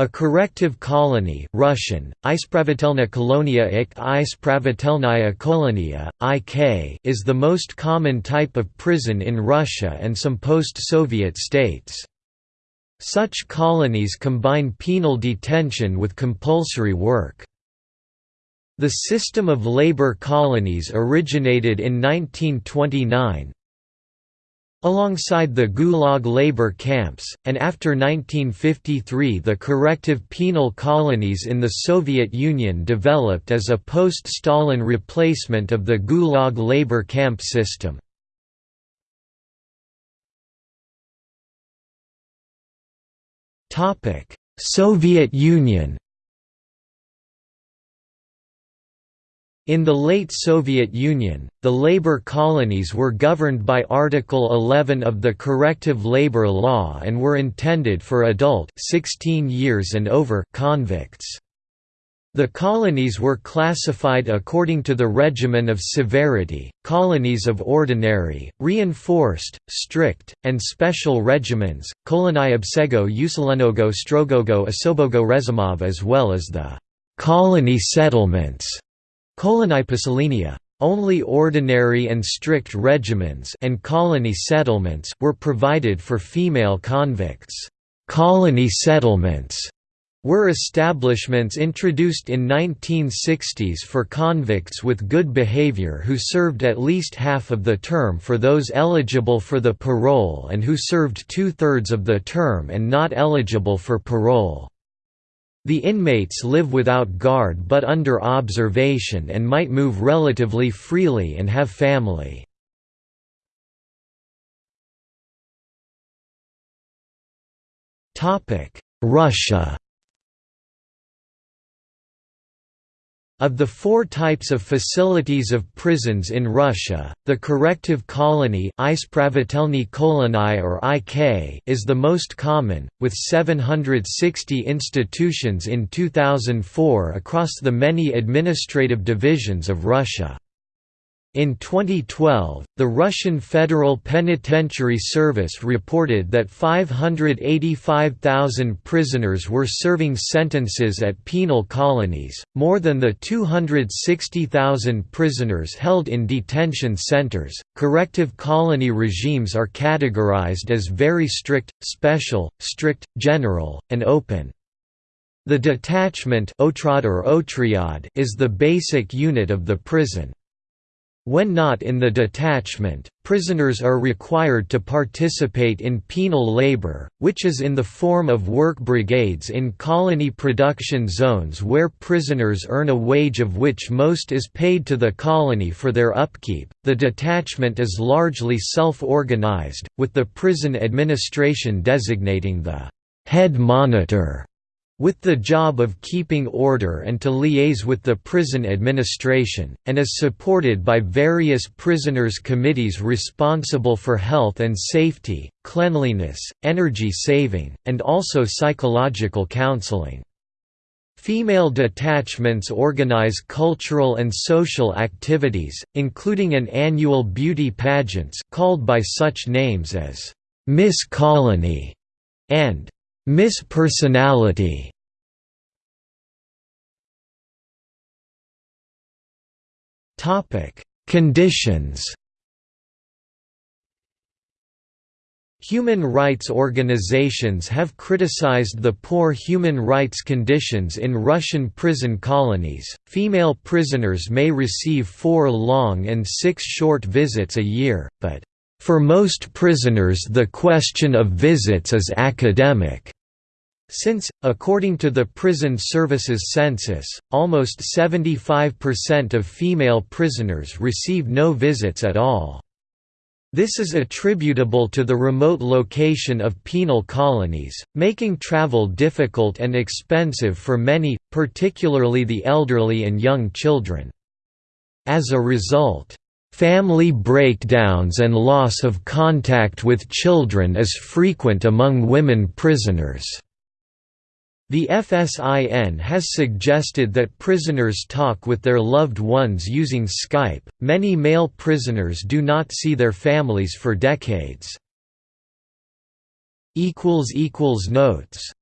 A corrective colony Russian, Ispravitelna ik kolonia, IK is the most common type of prison in Russia and some post-Soviet states. Such colonies combine penal detention with compulsory work. The system of labor colonies originated in 1929, Alongside the Gulag labor camps, and after 1953 the corrective penal colonies in the Soviet Union developed as a post-Stalin replacement of the Gulag labor camp system. Soviet Union In the late Soviet Union, the labor colonies were governed by Article 11 of the Corrective Labor Law and were intended for adult 16 years and over convicts. The colonies were classified according to the regimen of severity, colonies of ordinary, reinforced, strict, and special regimens, kolonii obsego usilenego strogogo osobogo rezimov as well as the colony settlements only ordinary and strict regiments and colony settlements were provided for female convicts. Colony settlements were establishments introduced in 1960s for convicts with good behavior who served at least half of the term for those eligible for the parole and who served two-thirds of the term and not eligible for parole. The inmates live without guard but under observation and might move relatively freely and have family. Russia Of the four types of facilities of prisons in Russia, the corrective colony or IK is the most common, with 760 institutions in 2004 across the many administrative divisions of Russia. In 2012, the Russian Federal Penitentiary Service reported that 585,000 prisoners were serving sentences at penal colonies, more than the 260,000 prisoners held in detention centers. Corrective colony regimes are categorized as very strict, special, strict, general, and open. The detachment is the basic unit of the prison. When not in the detachment, prisoners are required to participate in penal labor, which is in the form of work brigades in colony production zones where prisoners earn a wage of which most is paid to the colony for their upkeep. The detachment is largely self organized, with the prison administration designating the head monitor with the job of keeping order and to liaise with the prison administration, and is supported by various prisoners' committees responsible for health and safety, cleanliness, energy saving, and also psychological counseling. Female detachments organize cultural and social activities, including an annual beauty pageants called by such names as Miss Colony and Miss Personality Topic: Conditions. Human rights organizations have criticized the poor human rights conditions in Russian prison colonies. Female prisoners may receive four long and six short visits a year, but for most prisoners the question of visits is academic. Since, according to the Prison Services Census, almost 75% of female prisoners receive no visits at all. This is attributable to the remote location of penal colonies, making travel difficult and expensive for many, particularly the elderly and young children. As a result, Family breakdowns and loss of contact with children is frequent among women prisoners. The FSIN has suggested that prisoners talk with their loved ones using Skype. Many male prisoners do not see their families for decades. equals equals Notes